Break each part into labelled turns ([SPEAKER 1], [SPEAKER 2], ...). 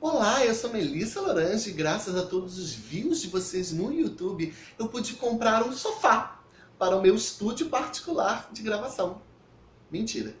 [SPEAKER 1] Olá, eu sou Melissa Lorange e graças a todos os views de vocês no YouTube, eu pude comprar um sofá para o meu estúdio particular de gravação. Mentira.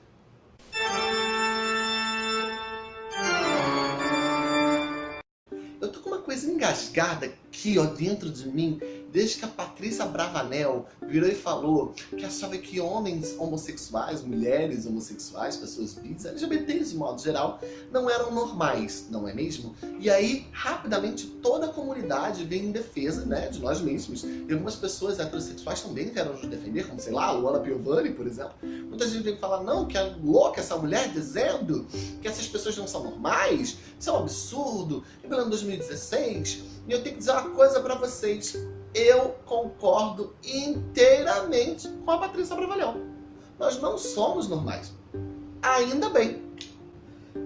[SPEAKER 1] Eu tô com uma coisa engasgada aqui, ó, dentro de mim, desde que a Patrícia Bravanel virou e falou que achava que homens homossexuais, mulheres homossexuais, pessoas bis, LGBTs de modo geral, não eram normais, não é mesmo? E aí, rapidamente, toda a comunidade vem em defesa né, de nós mesmos. E algumas pessoas heterossexuais também vieram nos defender, como, sei lá, a Luana Piovani, por exemplo. Muita gente vem falar, não, que é louca essa mulher dizendo que essas pessoas não são normais, isso é um absurdo, em pleno 2016. E eu tenho que dizer uma coisa pra vocês, eu concordo inteiramente com a Patrícia Bravalhão. Nós não somos normais. Ainda bem.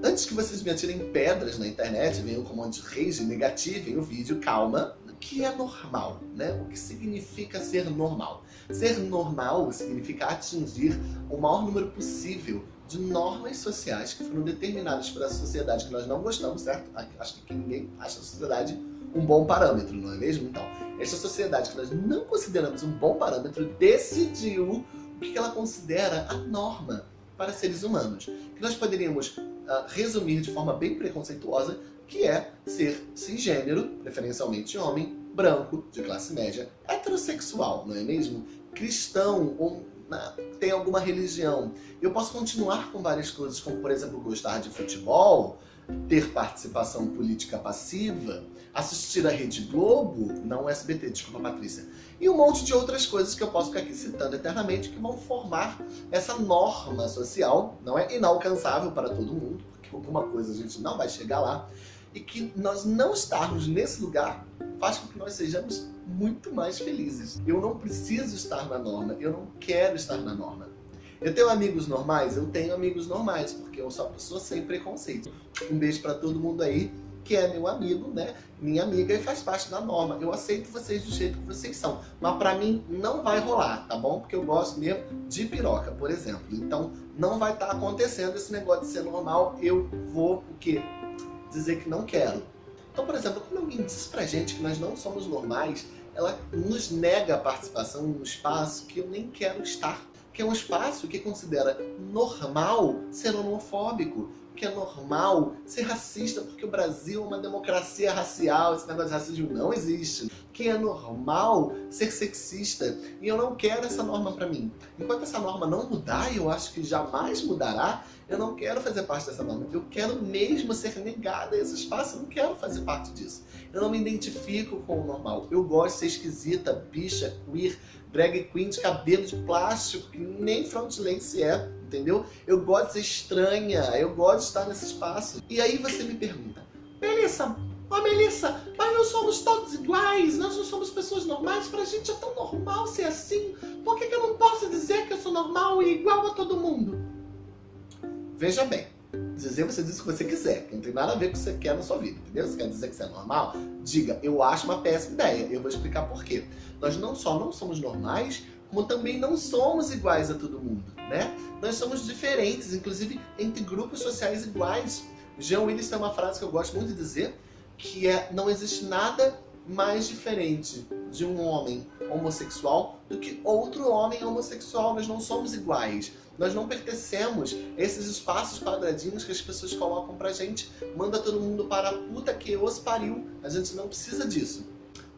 [SPEAKER 1] Antes que vocês me atirem pedras na internet, venham com um monte de rage negativem o vídeo, calma. O que é normal, né? O que significa ser normal? Ser normal significa atingir o maior número possível de normas sociais que foram determinadas pela sociedade que nós não gostamos, certo? Acho que ninguém acha a sociedade um bom parâmetro, não é mesmo? Então, essa sociedade que nós não consideramos um bom parâmetro decidiu o que ela considera a norma para seres humanos. Que nós poderíamos uh, resumir de forma bem preconceituosa, que é ser cisgênero, preferencialmente homem, branco, de classe média, heterossexual, não é mesmo? Cristão ou tem alguma religião. Eu posso continuar com várias coisas, como por exemplo gostar de futebol, ter participação política passiva, assistir a Rede Globo, não o SBT, desculpa Patrícia, e um monte de outras coisas que eu posso ficar aqui citando eternamente que vão formar essa norma social, não é inalcançável para todo mundo, porque alguma coisa a gente não vai chegar lá, e que nós não estarmos nesse lugar faz com que nós sejamos muito mais felizes. Eu não preciso estar na norma, eu não quero estar na norma. Eu tenho amigos normais? Eu tenho amigos normais, porque eu sou uma pessoa sem preconceito. Um beijo para todo mundo aí que é meu amigo, né? Minha amiga e faz parte da norma. Eu aceito vocês do jeito que vocês são. Mas pra mim não vai rolar, tá bom? Porque eu gosto mesmo de piroca, por exemplo. Então não vai estar tá acontecendo esse negócio de ser normal. Eu vou, o quê? Dizer que não quero. Então, por exemplo, quando alguém diz pra gente que nós não somos normais, ela nos nega a participação em um espaço que eu nem quero estar que é um espaço que considera normal ser homofóbico, que é normal ser racista, porque o Brasil é uma democracia racial, esse negócio de racismo não existe. Que é normal ser sexista, e eu não quero essa norma para mim. Enquanto essa norma não mudar, e eu acho que jamais mudará, eu não quero fazer parte dessa norma. Eu quero mesmo ser negada a esse espaço, eu não quero fazer parte disso. Eu não me identifico com o normal. Eu gosto de ser esquisita, bicha, queer, drag queen de cabelo de plástico, que nem frontlace é, entendeu? Eu gosto de ser estranha, eu gosto de estar nesse espaço. E aí você me pergunta, Melissa, Ó oh, Melissa, mas nós somos todos iguais, nós não somos pessoas normais, pra gente é tão normal ser assim, por que, que eu não posso dizer que eu sou normal e igual a todo mundo? Veja bem, dizer você diz o que você quiser, que não tem nada a ver com o que você quer na sua vida, entendeu? Você quer dizer que você é normal? Diga, eu acho uma péssima ideia, eu vou explicar por quê. Nós não só não somos normais, como também não somos iguais a todo mundo, né? Nós somos diferentes, inclusive entre grupos sociais iguais. Jean Willis tem uma frase que eu gosto muito de dizer, que é, não existe nada mais diferente de um homem homossexual do que outro homem homossexual. Nós não somos iguais. Nós não pertencemos a esses espaços quadradinhos que as pessoas colocam pra gente. Manda todo mundo para a puta que os pariu. A gente não precisa disso.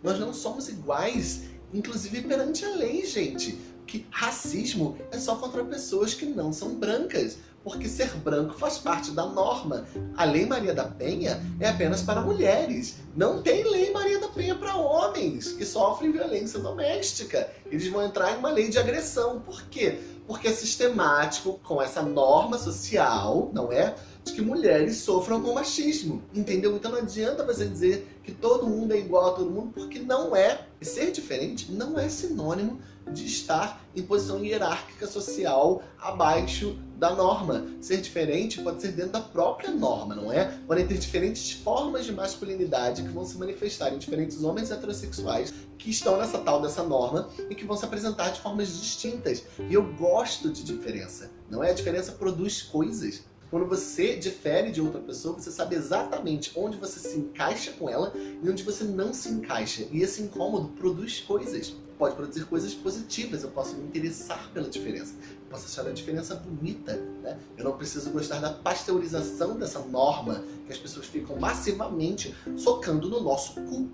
[SPEAKER 1] Nós não somos iguais, inclusive perante a lei, gente. Que racismo é só contra pessoas que não são brancas porque ser branco faz parte da norma. A Lei Maria da Penha é apenas para mulheres. Não tem Lei Maria da Penha para homens que sofrem violência doméstica. Eles vão entrar em uma lei de agressão. Por quê? Porque é sistemático com essa norma social, não é? De que mulheres sofram com machismo, entendeu? Então não adianta você dizer que todo mundo é igual a todo mundo, porque não é. E ser diferente não é sinônimo de estar em posição hierárquica social abaixo da norma. Ser diferente pode ser dentro da própria norma, não é? Podem ter diferentes formas de masculinidade que vão se manifestar em diferentes homens heterossexuais que estão nessa tal dessa norma e que vão se apresentar de formas distintas. E eu gosto de diferença, não é? A diferença produz coisas. Quando você difere de outra pessoa, você sabe exatamente onde você se encaixa com ela e onde você não se encaixa. E esse incômodo produz coisas. Pode produzir coisas positivas, eu posso me interessar pela diferença. Posso achar a diferença bonita. Né? Eu não preciso gostar da pasteurização dessa norma que as pessoas ficam massivamente socando no nosso cu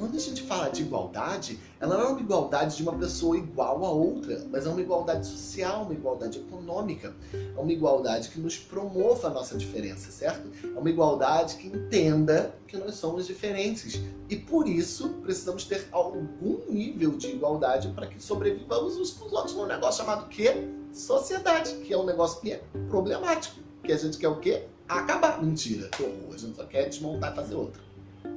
[SPEAKER 1] quando a gente fala de igualdade, ela não é uma igualdade de uma pessoa igual a outra, mas é uma igualdade social, uma igualdade econômica. É uma igualdade que nos promova a nossa diferença, certo? É uma igualdade que entenda que nós somos diferentes. E por isso, precisamos ter algum nível de igualdade para que sobrevivamos uns com os outros num negócio chamado quê? Sociedade, que é um negócio que é problemático. Que a gente quer o quê? Acabar. Mentira, horror. A gente só quer desmontar e fazer outra.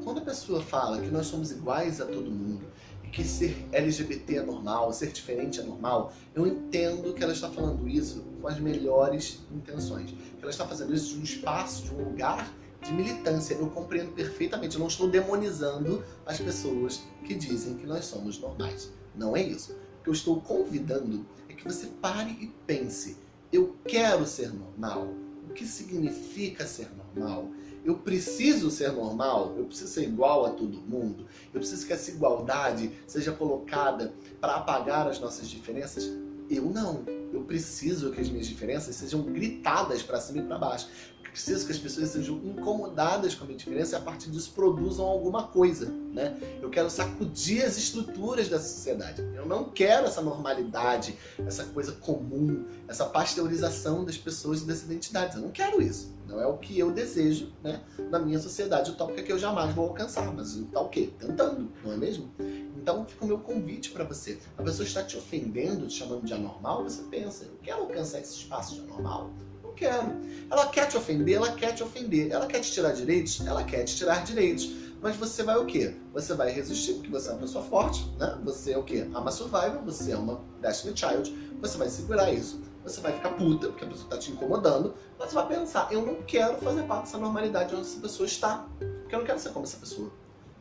[SPEAKER 1] Quando a pessoa fala que nós somos iguais a todo mundo, e que ser LGBT é normal, ser diferente é normal, eu entendo que ela está falando isso com as melhores intenções. Que ela está fazendo isso de um espaço, de um lugar de militância. Eu compreendo perfeitamente, eu não estou demonizando as pessoas que dizem que nós somos normais. Não é isso. O que eu estou convidando é que você pare e pense. Eu quero ser normal. O que significa ser normal? Eu preciso ser normal, eu preciso ser igual a todo mundo, eu preciso que essa igualdade seja colocada para apagar as nossas diferenças. Eu não. Eu preciso que as minhas diferenças sejam gritadas para cima e para baixo preciso que as pessoas sejam incomodadas com a minha diferença e a partir disso produzam alguma coisa, né? Eu quero sacudir as estruturas da sociedade. Eu não quero essa normalidade, essa coisa comum, essa pasteurização das pessoas e das identidades. Eu não quero isso. Não é o que eu desejo, né? Na minha sociedade utópica que eu jamais vou alcançar. Mas tá o quê? Tentando, não é mesmo? Então fica o meu convite para você. A pessoa está te ofendendo, te chamando de anormal, você pensa, eu quero alcançar esse espaço de anormal? Quero. Ela quer te ofender, ela quer te ofender. Ela quer te tirar direitos, ela quer te tirar direitos. Mas você vai o quê? Você vai resistir, porque você é uma pessoa forte, né? Você é o quê? Ama survival, você é uma Destiny Child, você vai segurar isso. Você vai ficar puta, porque a pessoa está te incomodando, mas você vai pensar, eu não quero fazer parte dessa normalidade onde essa pessoa está. Porque eu não quero ser como essa pessoa.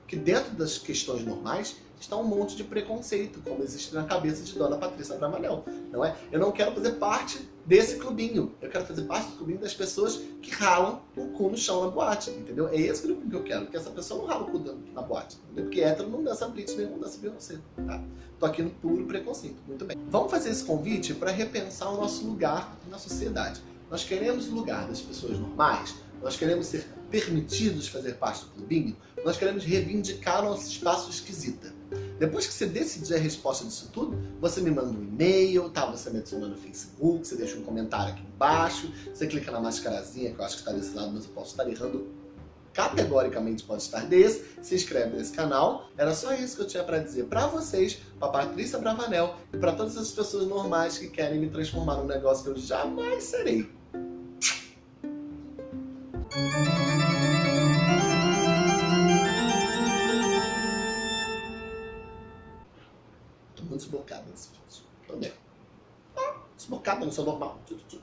[SPEAKER 1] Porque dentro das questões normais, está um monte de preconceito, como existe na cabeça de Dona Patrícia Bravanel, não é? Eu não quero fazer parte desse clubinho, eu quero fazer parte do clubinho das pessoas que ralam o cu no chão na boate, entendeu? É esse clubinho que eu quero, que essa pessoa não rala o cu na boate, entendeu? Porque hétero não dança Britney, não dança Beyoncé, tá? Tô aqui no puro preconceito, muito bem. Vamos fazer esse convite para repensar o nosso lugar na sociedade. Nós queremos o lugar das pessoas normais, nós queremos ser permitidos fazer parte do clubinho, nós queremos reivindicar nosso espaço esquisita. Depois que você decidir a resposta disso tudo, você me manda um e-mail, tá? você me adiciona no Facebook, você deixa um comentário aqui embaixo, você clica na mascarazinha, que eu acho que está desse lado, mas eu posso estar errando categoricamente pode estar desse, se inscreve nesse canal. Era só isso que eu tinha para dizer para vocês, para Patrícia Bravanel e para todas as pessoas normais que querem me transformar num negócio que eu jamais serei. Tô muito desbocado nesse vídeo.